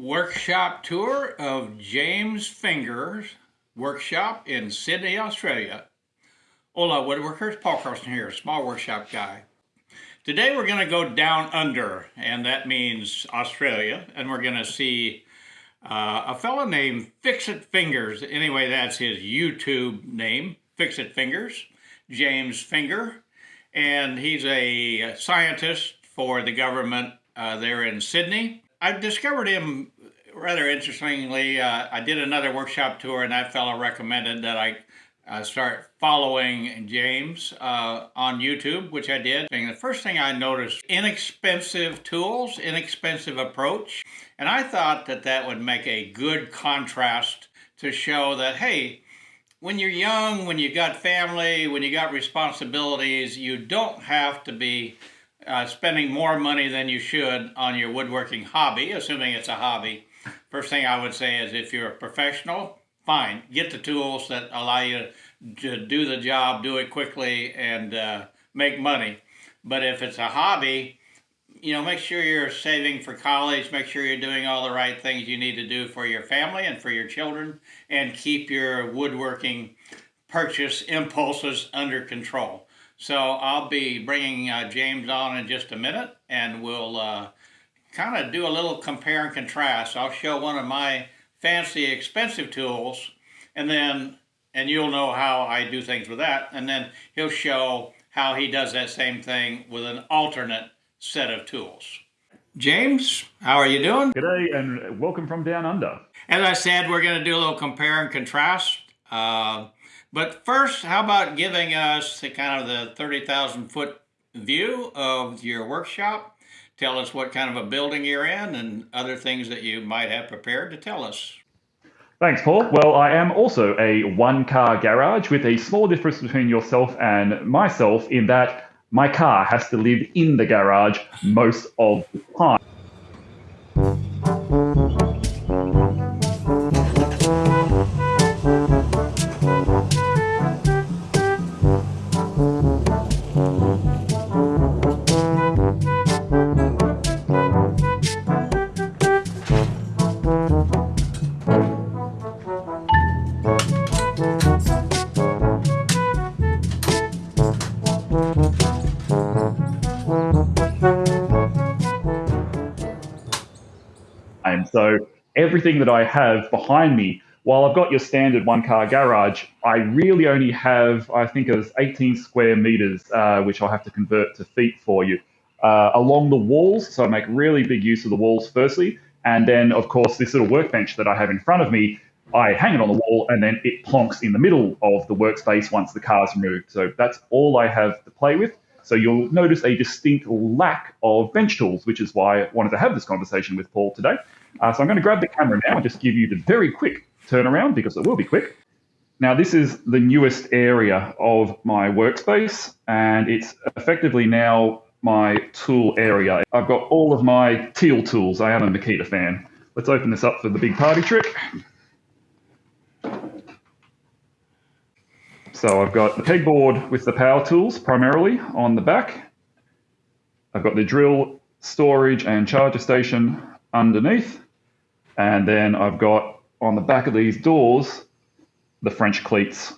workshop tour of James Finger's workshop in Sydney, Australia. Hola woodworkers, Paul Carson here, small workshop guy. Today we're going to go down under, and that means Australia, and we're going to see uh, a fellow named Fix It Fingers. Anyway, that's his YouTube name, Fix It Fingers, James Finger, and he's a scientist for the government uh, there in Sydney. I discovered him rather interestingly. Uh, I did another workshop tour, and that fellow recommended that I uh, start following James uh, on YouTube, which I did. And the first thing I noticed, inexpensive tools, inexpensive approach. And I thought that that would make a good contrast to show that, hey, when you're young, when you've got family, when you got responsibilities, you don't have to be uh, spending more money than you should on your woodworking hobby, assuming it's a hobby. First thing I would say is if you're a professional, fine, get the tools that allow you to do the job, do it quickly, and uh, make money. But if it's a hobby, you know, make sure you're saving for college, make sure you're doing all the right things you need to do for your family and for your children, and keep your woodworking purchase impulses under control. So I'll be bringing uh, James on in just a minute and we'll uh, kind of do a little compare and contrast. I'll show one of my fancy expensive tools and then, and you'll know how I do things with that. And then he'll show how he does that same thing with an alternate set of tools. James, how are you doing? G'day and welcome from down under. As I said, we're going to do a little compare and contrast. Uh, but first, how about giving us the kind of the 30,000 foot view of your workshop? Tell us what kind of a building you're in and other things that you might have prepared to tell us. Thanks, Paul. Well, I am also a one car garage with a small difference between yourself and myself in that my car has to live in the garage most of the time. Everything that I have behind me, while I've got your standard one car garage, I really only have, I think it was 18 square meters, uh, which I'll have to convert to feet for you, uh, along the walls. So I make really big use of the walls firstly. And then, of course, this little workbench that I have in front of me, I hang it on the wall and then it plonks in the middle of the workspace once the car's removed. So that's all I have to play with. So you'll notice a distinct lack of bench tools, which is why I wanted to have this conversation with Paul today. Uh, so I'm going to grab the camera now and just give you the very quick turnaround because it will be quick. Now, this is the newest area of my workspace, and it's effectively now my tool area. I've got all of my Teal tools. I am a Makita fan. Let's open this up for the big party trick. So I've got the pegboard with the power tools primarily on the back. I've got the drill, storage, and charger station underneath. And then I've got on the back of these doors the French cleats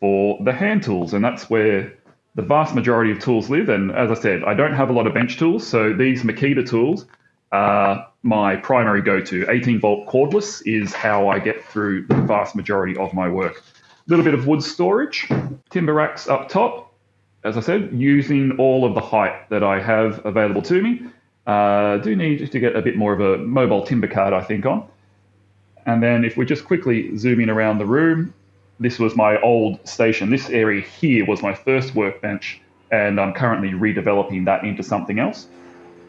for the hand tools. And that's where the vast majority of tools live. And as I said, I don't have a lot of bench tools. So these Makita tools are my primary go to. 18 volt cordless is how I get through the vast majority of my work. A little bit of wood storage, timber racks up top. As I said, using all of the height that I have available to me. Uh, do need to get a bit more of a mobile timber card, I think, on. And then if we just quickly zoom in around the room, this was my old station. This area here was my first workbench, and I'm currently redeveloping that into something else.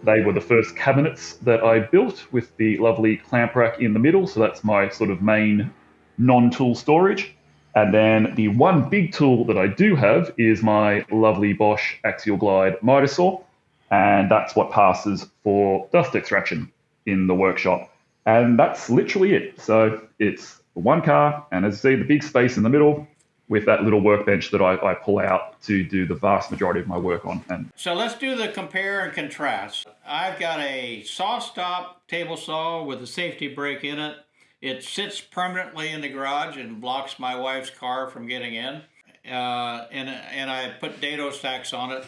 They were the first cabinets that I built with the lovely clamp rack in the middle, so that's my sort of main non-tool storage. And then the one big tool that I do have is my lovely Bosch Axial Glide miter saw and that's what passes for dust extraction in the workshop. And that's literally it. So it's one car, and as you see, the big space in the middle, with that little workbench that I, I pull out to do the vast majority of my work on. And So let's do the compare and contrast. I've got a saw stop table saw with a safety brake in it. It sits permanently in the garage and blocks my wife's car from getting in. Uh, and and I put dado stacks on it,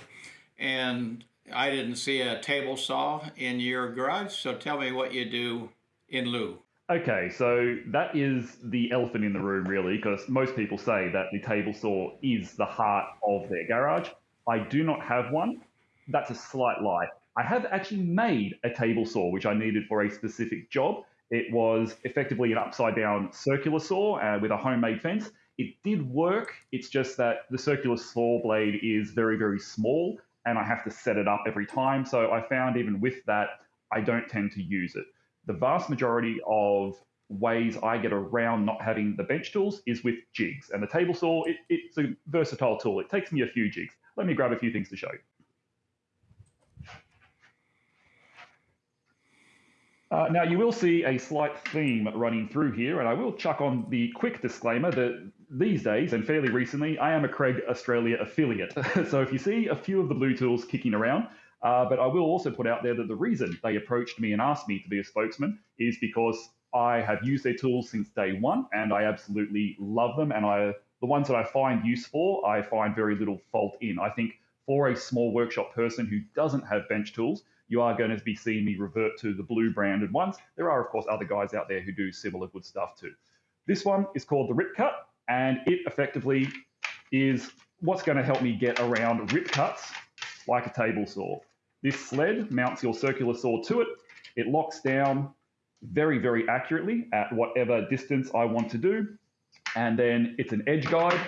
and I didn't see a table saw in your garage. So tell me what you do in lieu. Okay, so that is the elephant in the room, really, because most people say that the table saw is the heart of their garage. I do not have one. That's a slight lie. I have actually made a table saw, which I needed for a specific job. It was effectively an upside down circular saw uh, with a homemade fence. It did work. It's just that the circular saw blade is very, very small and I have to set it up every time. So I found even with that, I don't tend to use it. The vast majority of ways I get around not having the bench tools is with jigs. And the table saw, it, it's a versatile tool. It takes me a few jigs. Let me grab a few things to show you. Uh, now, you will see a slight theme running through here, and I will chuck on the quick disclaimer that these days, and fairly recently, I am a Kreg Australia affiliate. so if you see a few of the blue tools kicking around, uh, but I will also put out there that the reason they approached me and asked me to be a spokesman is because I have used their tools since day one, and I absolutely love them. And I, the ones that I find useful, I find very little fault in. I think for a small workshop person who doesn't have bench tools, you are going to be seeing me revert to the blue branded ones. There are, of course, other guys out there who do similar good stuff too. This one is called the Rip Cut, and it effectively is what's going to help me get around rip cuts like a table saw. This sled mounts your circular saw to it. It locks down very, very accurately at whatever distance I want to do. And then it's an edge guide,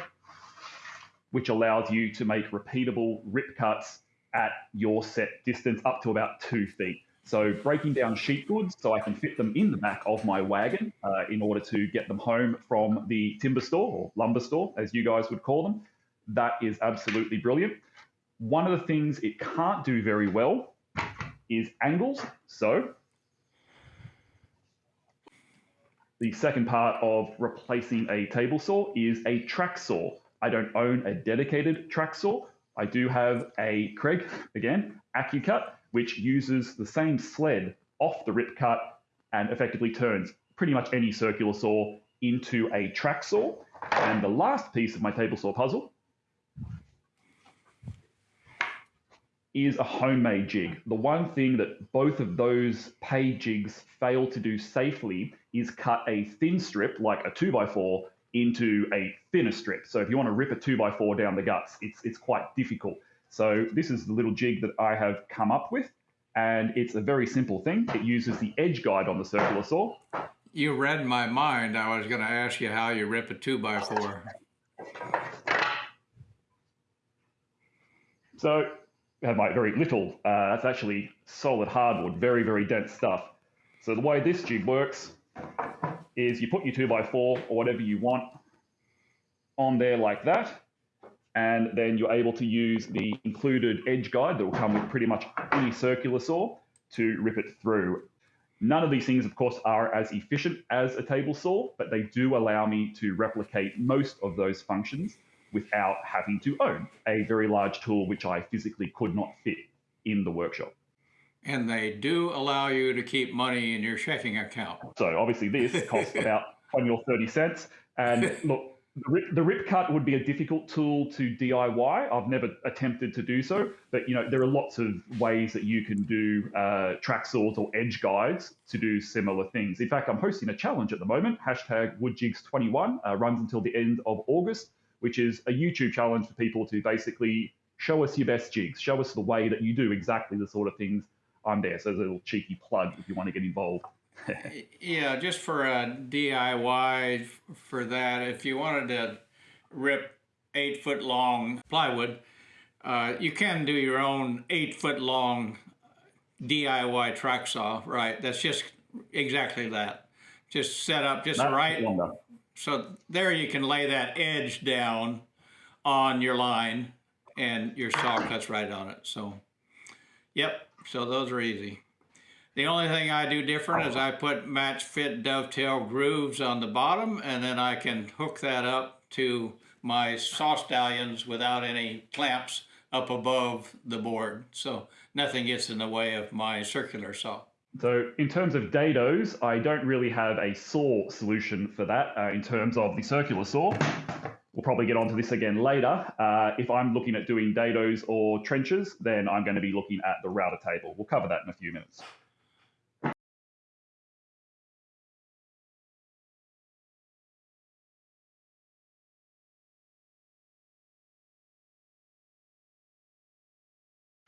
which allows you to make repeatable rip cuts at your set distance up to about two feet. So breaking down sheet goods so I can fit them in the back of my wagon uh, in order to get them home from the timber store or lumber store, as you guys would call them. That is absolutely brilliant. One of the things it can't do very well is angles. So the second part of replacing a table saw is a track saw. I don't own a dedicated track saw, I do have a Kreg, again, AccuCut, which uses the same sled off the rip cut and effectively turns pretty much any circular saw into a track saw. And the last piece of my table saw puzzle is a homemade jig. The one thing that both of those pay jigs fail to do safely is cut a thin strip like a 2x4 into a thinner strip. So if you want to rip a two by four down the guts, it's it's quite difficult. So this is the little jig that I have come up with, and it's a very simple thing. It uses the edge guide on the circular saw. You read my mind. I was going to ask you how you rip a two by four. So I have my very little. Uh, that's actually solid hardwood, very very dense stuff. So the way this jig works is you put your 2x4 or whatever you want on there like that, and then you're able to use the included edge guide that will come with pretty much any circular saw to rip it through. None of these things, of course, are as efficient as a table saw, but they do allow me to replicate most of those functions without having to own a very large tool which I physically could not fit in the workshop. And they do allow you to keep money in your checking account. So obviously this costs about 20 or 30 cents. And look, the rip, the rip cut would be a difficult tool to DIY. I've never attempted to do so, but you know there are lots of ways that you can do uh, track saws or edge guides to do similar things. In fact, I'm hosting a challenge at the moment. Hashtag WoodJigs21 uh, runs until the end of August, which is a YouTube challenge for people to basically show us your best jigs, show us the way that you do exactly the sort of things I'm there. So there's a little cheeky plug if you want to get involved. Yeah, just for a DIY for that, if you wanted to rip eight foot long plywood, uh, you can do your own eight foot long DIY track saw, right? That's just exactly that. Just set up just Not right. So there you can lay that edge down on your line and your saw cuts right on it. So, yep, so those are easy. The only thing I do different is I put match fit dovetail grooves on the bottom and then I can hook that up to my saw stallions without any clamps up above the board. So nothing gets in the way of my circular saw. So in terms of dados, I don't really have a saw solution for that uh, in terms of the circular saw. We'll probably get onto this again later. Uh, if I'm looking at doing dados or trenches, then I'm going to be looking at the router table. We'll cover that in a few minutes.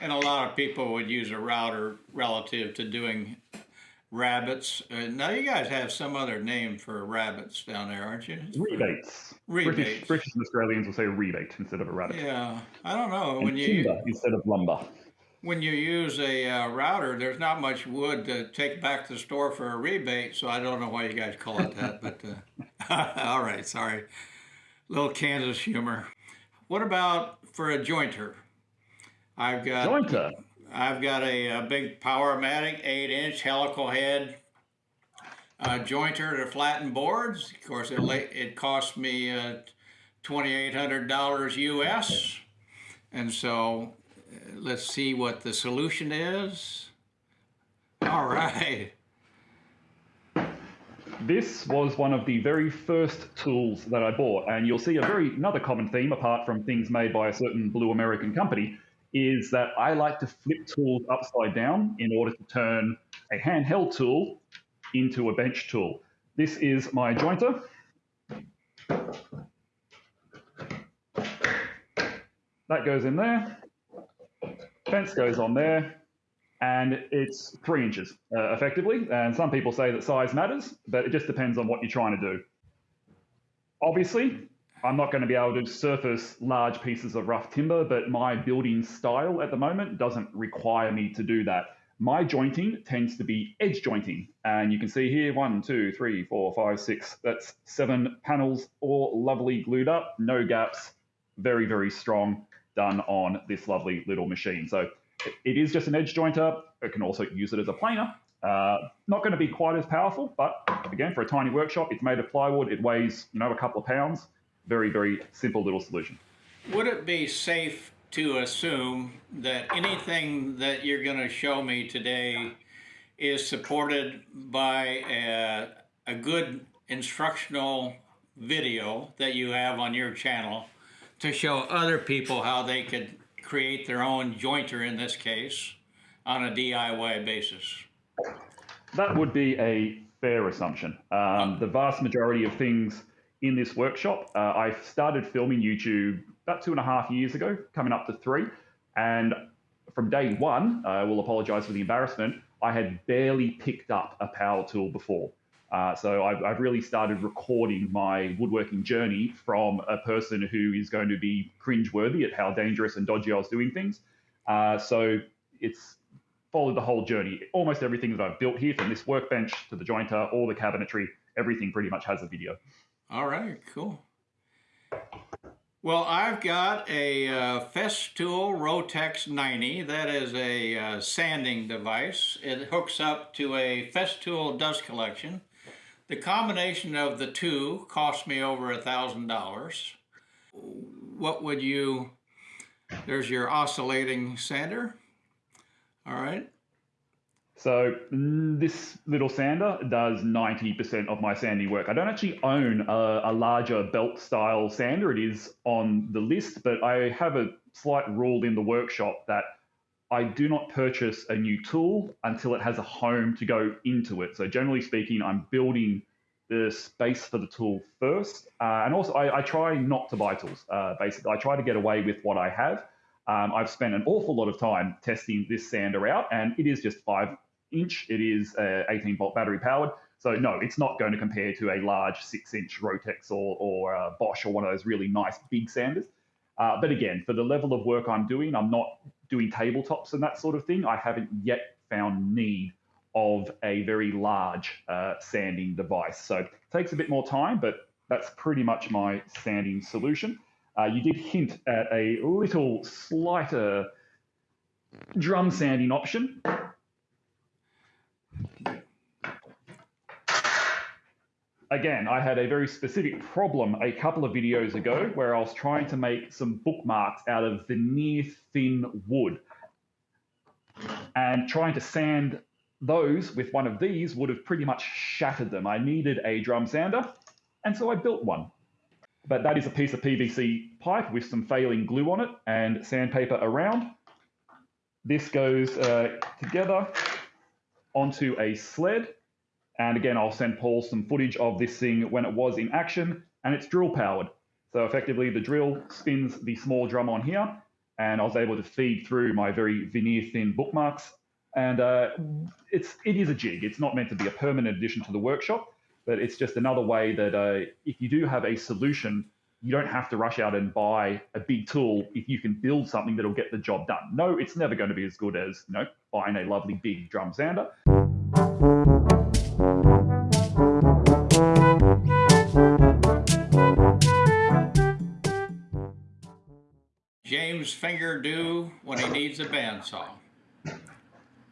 And a lot of people would use a router relative to doing rabbets. Uh, now you guys have some other name for rabbets down there, aren't you? Rebates. Rebates. British, British and Australians will say rebate instead of a rabbet. Yeah, I don't know. And When you instead of lumber. when you use a uh, router, there's not much wood to take back to the store for a rebate, so I don't know why you guys call it that. but uh, all right, sorry, little Kansas humor. What about for a jointer? I've got. I've got a, a big Powermatic 8 inch helical head uh, jointer to flatten boards. Of course, it, it cost me uh, $2,800 US. And so uh, let's see what the solution is. All right. This was one of the very first tools that I bought, and you'll see a very another common theme, apart from things made by a certain blue American company, is that I like to flip tools upside down in order to turn a handheld tool into a bench tool. This is my jointer. That goes in there. Fence goes on there and it's three inches uh, effectively. And some people say that size matters, but it just depends on what you're trying to do. Obviously, I'm not going to be able to surface large pieces of rough timber, but my building style at the moment doesn't require me to do that. My jointing tends to be edge jointing. And you can see here one, two, three, four, five, six. That's seven panels, all lovely glued up, no gaps, very, very strong, done on this lovely little machine. So it is just an edge jointer. It can also use it as a planer. Uh, not going to be quite as powerful, but again, for a tiny workshop, it's made of plywood. It weighs, you know, a couple of pounds. Very, very simple little solution. Would it be safe to assume that anything that you're going to show me today is supported by a, a good instructional video that you have on your channel to show other people how they could create their own jointer in this case on a DIY basis? That would be a fair assumption. Um, the vast majority of things in this workshop, uh, I started filming YouTube about two and a half years ago, coming up to three. And from day one, I will apologize for the embarrassment, I had barely picked up a power tool before. Uh, so I've, I've, really started recording my woodworking journey from a person who is going to be cringeworthy at how dangerous and dodgy I was doing things. Uh, so it's followed the whole journey. Almost everything that I've built here, from this workbench to the jointer, all the cabinetry, everything pretty much has a video. All right, cool. Well, I've got a uh, Festool Rotex 90. That is a uh, sanding device. It hooks up to a Festool dust collection. The combination of the two cost me over a thousand dollars. What would you? There's your oscillating sander. All right. So mm, this little sander does 90% of my sanding work. I don't actually own a, a, larger belt style sander. It is on the list, but I have a slight rule in the workshop that I do not purchase a new tool until it has a home to go into it. So generally speaking, I'm building the space for the tool first. Uh, and also I, I, try not to buy tools, uh, basically. I try to get away with what I have. Um, I've spent an awful lot of time testing this sander out, and it is just five inch. It is uh, 18 volt battery powered. So no, it's not going to compare to a large six inch Rotex or, or uh, Bosch or one of those really nice big sanders. Uh, but again, for the level of work I'm doing, I'm not doing tabletops and that sort of thing. I haven't yet found need of a very large uh, sanding device. So it takes a bit more time, but that's pretty much my sanding solution. Uh, you did hint at a little slighter drum sanding option. Again, I had a very specific problem a couple of videos ago where I was trying to make some bookmarks out of veneer thin wood. And trying to sand those with one of these would have pretty much shattered them. I needed a drum sander, and so I built one. But that is a piece of PVC pipe with some failing glue on it and sandpaper around. This goes uh, together onto a sled. And again, I'll send Paul some footage of this thing when it was in action, and it's drill powered. So effectively, the drill spins the small drum on here, and I was able to feed through my very veneer thin bookmarks. And uh, it's it is a jig. It's not meant to be a permanent addition to the workshop, but it's just another way that uh, if you do have a solution, you don't have to rush out and buy a big tool if you can build something that'll get the job done. No, it's never going to be as good as you know buying a lovely big drum sander. Finger do when he needs a bandsaw.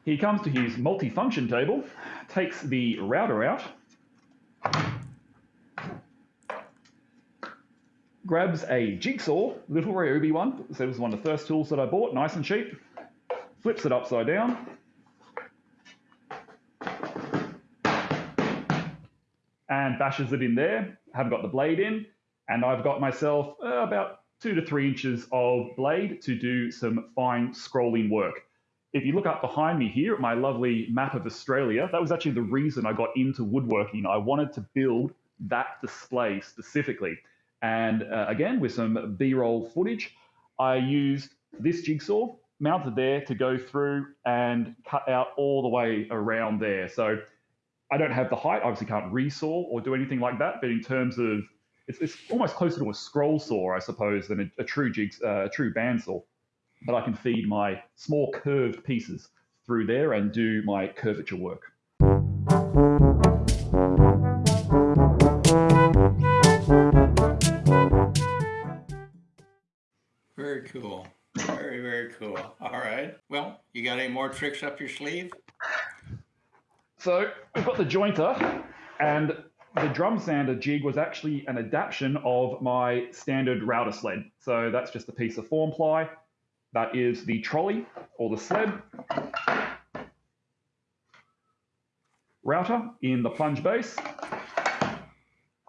He comes to his multifunction table, takes the router out, grabs a jigsaw, little Ryobi one, so it was one of the first tools that I bought, nice and cheap, flips it upside down, and bashes it in there. Haven't got the blade in, and I've got myself uh, about two to three inches of blade to do some fine scrolling work. If you look up behind me here at my lovely map of Australia, that was actually the reason I got into woodworking. I wanted to build that display specifically. And uh, again, with some B roll footage, I used this jigsaw mounted there to go through and cut out all the way around there. So I don't have the height, obviously can't resaw or do anything like that. But in terms of, it's, it's almost closer to a scroll saw, I suppose, than a, a true jigs, uh, a true bandsaw. But I can feed my small curved pieces through there and do my curvature work. Very cool. Very, very cool. All right. Well, you got any more tricks up your sleeve? So we've got the jointer, and the drum sander jig was actually an adaptation of my standard router sled. So that's just a piece of form ply. That is the trolley or the sled. Router in the plunge base.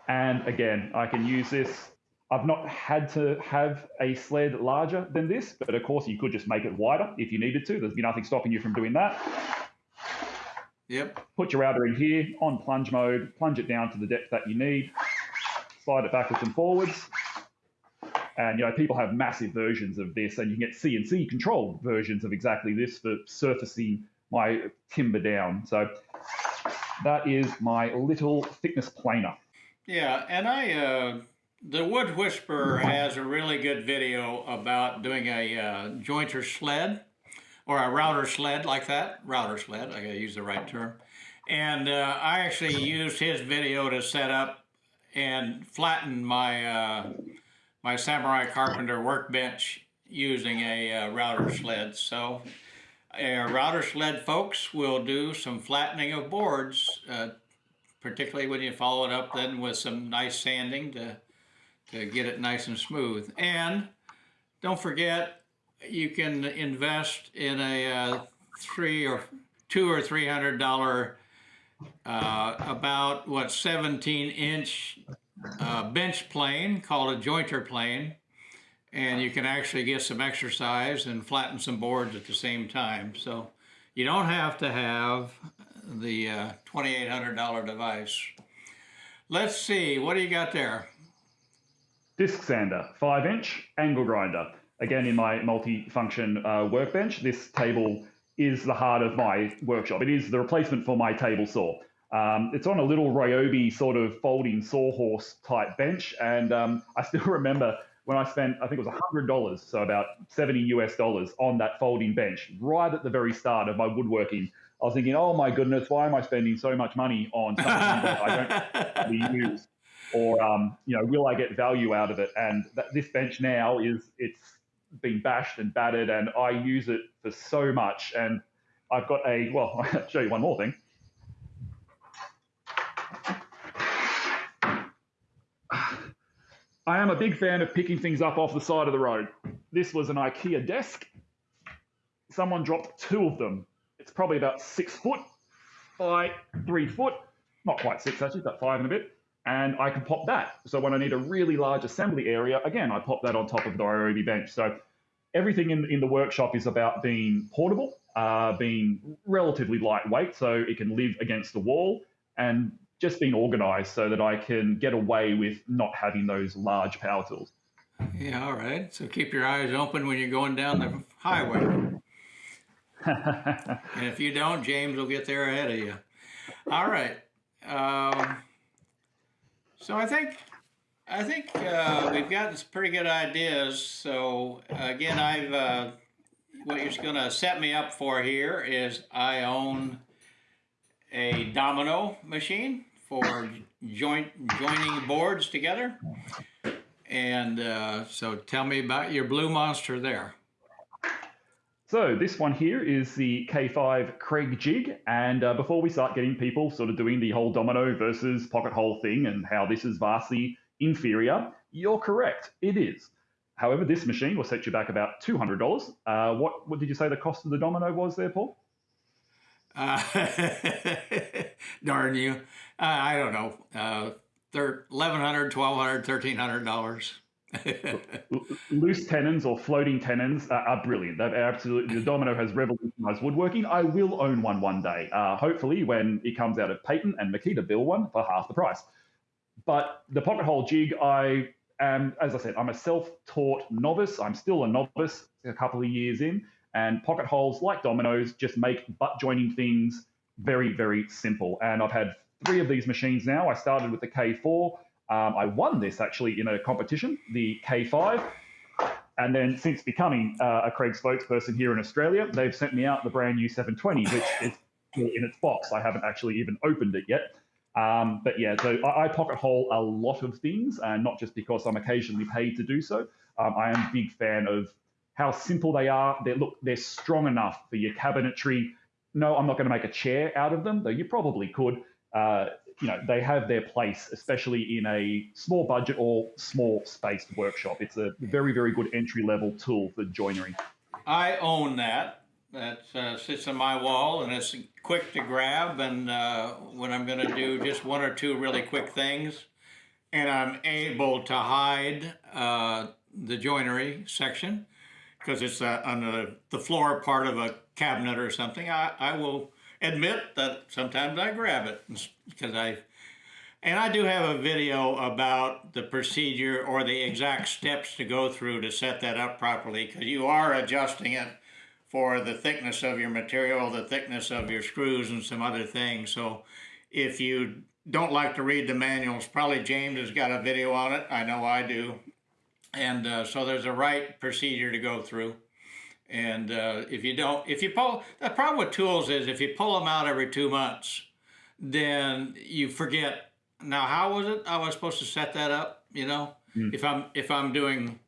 And again, I can use this. I've not had to have a sled larger than this, but of course you could just make it wider if you needed to. There's nothing stopping you from doing that. Yep. Put your router in here on plunge mode, plunge it down to the depth that you need, slide it backwards and forwards. And you know, people have massive versions of this, and you can get CNC controlled versions of exactly this for surfacing my timber down. So that is my little thickness planer. Yeah, and I, uh, the Wood Whisperer has a really good video about doing a uh, jointer sled or a router sled like that. Router sled, I gotta use the right term. And uh, I actually used his video to set up and flatten my uh, my Samurai Carpenter workbench using a uh, router sled. So a router sled folks will do some flattening of boards, uh, particularly when you follow it up then with some nice sanding to, to get it nice and smooth. And don't forget, you can invest in a uh, three or two or three hundred dollar uh, about what 17 inch uh, bench plane called a jointer plane and you can actually get some exercise and flatten some boards at the same time so you don't have to have the uh, $2,800 device. Let's see, what do you got there? Disc sander, 5 inch, angle grinder. Again, in my multi-function uh, workbench, this table is the heart of my workshop. It is the replacement for my table saw. Um, it's on a little Ryobi sort of folding sawhorse type bench, and um, I still remember when I spent, I think it was $100, so about 70 US dollars on that folding bench right at the very start of my woodworking. I was thinking, oh my goodness, why am I spending so much money on something that I don't actually use? Or, um, you know, will I get value out of it? And that, this bench now is, it's been bashed and battered, and I use it for so much. And I've got a, well, I'll show you one more thing. I am a big fan of picking things up off the side of the road. This was an IKEA desk. Someone dropped two of them. It's probably about six foot by three foot, not quite six actually, but five and a bit. And I can pop that. So when I need a really large assembly area, again, I pop that on top of the Ryobi bench. So everything in, in the workshop is about being portable, uh, being relatively lightweight, so it can live against the wall, and just being organized so that I can get away with not having those large power tools. Yeah, all right. So keep your eyes open when you're going down the highway. and if you don't, James will get there ahead of you. All right. Um, so I think I think uh, we've gotten some pretty good ideas. So again, I've uh, what you're going to set me up for here is I own a domino machine for joint joining boards together. And uh, so tell me about your blue monster there. So this one here is the K5 Kreg jig. And uh, before we start getting people sort of doing the whole domino versus pocket hole thing and how this is vastly inferior, you're correct. It is. However, this machine will set you back about $200. Uh, what, what did you say the cost of the domino was there, Paul? Uh, darn you. Uh, I don't know. Uh, $1,100, $1,200, $1,300. Loose tenons or floating tenons are, are brilliant. They've absolutely the Domino has revolutionized woodworking. I will own one one day. Uh, hopefully, when it comes out of patent and Makita build one for half the price. But the pocket hole jig, I am, as I said, I'm a self-taught novice. I'm still a novice, a couple of years in, and pocket holes, like dominoes, just make butt joining things very, very simple. And I've had three of these machines now. I started with the K4. Um, I won this actually in a competition, the K5. And then since becoming uh, a Kreg spokesperson here in Australia, they've sent me out the brand new 720, which is in its box. I haven't actually even opened it yet. Um, but yeah, so I, I, pocket hole a lot of things, and not just because I'm occasionally paid to do so. Um, I am a big fan of how simple they are. They look, they're strong enough for your cabinetry. No, I'm not going to make a chair out of them, though you probably could. Uh, you know, they have their place, especially in a small budget or small spaced workshop. It's a very, very good entry level tool for joinery. I own that. That uh, sits on my wall and it's quick to grab. And uh, when I'm going to do just one or two really quick things, and I'm able to hide uh, the joinery section because it's uh, on the, the floor part of a cabinet or something, I, I will admit that sometimes I grab it because I, and I do have a video about the procedure or the exact steps to go through to set that up properly because you are adjusting it for the thickness of your material, the thickness of your screws and some other things. So if you don't like to read the manuals, probably James has got a video on it. I know I do. And uh, so there's a right procedure to go through. And uh, if you don't, if you pull, the problem with tools is if you pull them out every two months, then you forget. Now, how was it? I was supposed to set that up. You know, mm. if I'm if I'm doing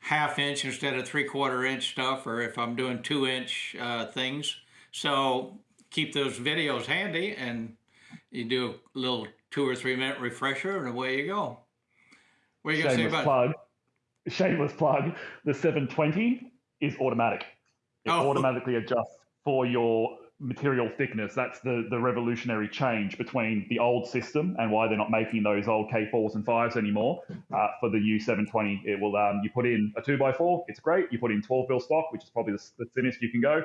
half inch instead of three quarter inch stuff, or if I'm doing two inch uh, things. So keep those videos handy, and you do a little two or three minute refresher, and away you go. What are you going to say about? Plug. Shameless plug. The 720 is automatic. It oh. automatically adjusts for your material thickness. That's the, the revolutionary change between the old system and why they're not making those old K4s and 5s anymore. Uh, for the U720, it will um, you put in a 2x4, it's great. You put in 12 mil stock, which is probably the, the thinnest you can go.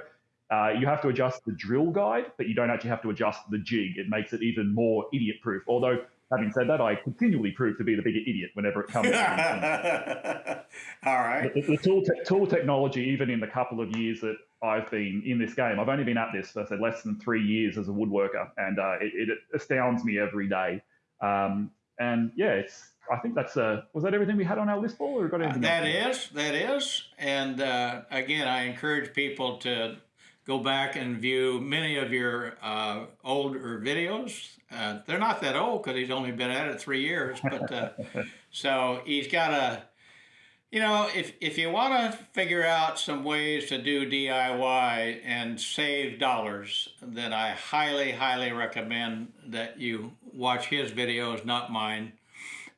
Uh, you have to adjust the drill guide, but you don't actually have to adjust the jig. It makes it even more idiot proof. Although Having said that, I continually prove to be the bigger idiot whenever it comes. to All right. The, the tool, te- tool technology, even in the couple of years that I've been in this game, I've only been at this, I said, less than three years as a woodworker, and uh, it, it, astounds me every day. Um, and yeah, it's. I think that's uh, was that everything we had on our list, Paul, or got anything? Uh, that is, that is, and uh, again, I encourage people to go back and view many of your uh, older videos. Uh, they're not that old because he's only been at it three years, but uh, so he's got a, you know, if if you want to figure out some ways to do DIY and save dollars, then I highly, highly recommend that you watch his videos, not mine,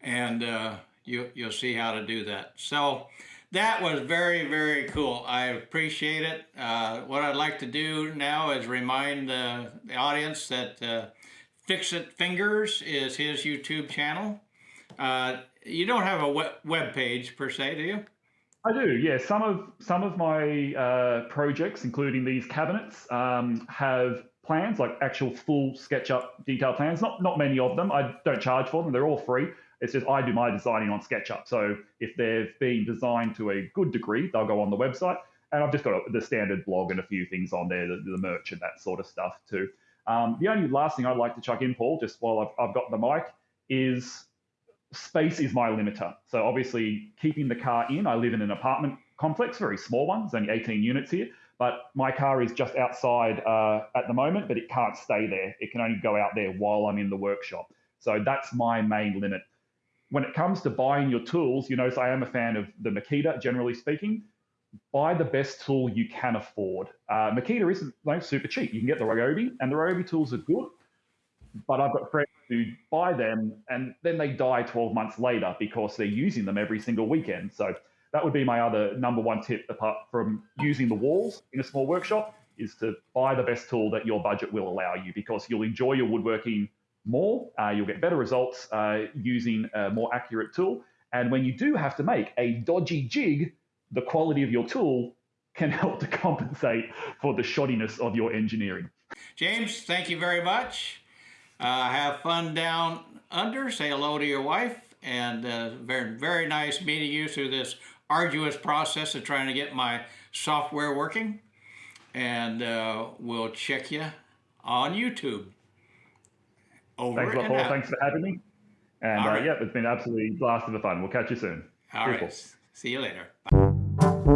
and uh, you, you'll see how to do that. So that was very, very cool. I appreciate it. Uh, what I'd like to do now is remind uh, the audience that uh, Fix It Fingers is his YouTube channel. Uh, you don't have a web, page per se, do you? I do, yeah. Some of some of my uh, projects, including these cabinets, um, have plans like actual full SketchUp detail plans. Not not many of them. I don't charge for them. They're all free. It's just I do my designing on SketchUp. So if they've been designed to a good degree, they'll go on the website. And I've just got the standard blog and a few things on there, the, the merch and that sort of stuff too. Um, the only last thing I'd like to chuck in, Paul, just while I've, I've got the mic, is space is my limiter. So obviously, keeping the car in, I live in an apartment complex, very small one. There's only 18 units here, but my car is just outside uh, at the moment, but it can't stay there. It can only go out there while I'm in the workshop. So that's my main limit. When it comes to buying your tools, you know, I am a fan of the Makita, generally speaking. Buy the best tool you can afford. Uh, Makita isn't like super cheap. You can get the Ryobi, and the Ryobi tools are good, but I've got friends who buy them and then they die 12 months later because they're using them every single weekend. So that would be my other number one tip, apart from using the walls in a small workshop, is to buy the best tool that your budget will allow you because you'll enjoy your woodworking more. Uh, you'll get better results uh, using a more accurate tool. And when you do have to make a dodgy jig, the quality of your tool can help to compensate for the shoddiness of your engineering. James, thank you very much. Uh, have fun down under. Say hello to your wife. And uh, very, very nice meeting you through this arduous process of trying to get my software working. And uh, we'll check you on YouTube. Over Thanks a lot, Paul. Out. Thanks for having me. And uh, right. yeah, it's been absolutely blast of the fun. We'll catch you soon. All right. See you later. Bye.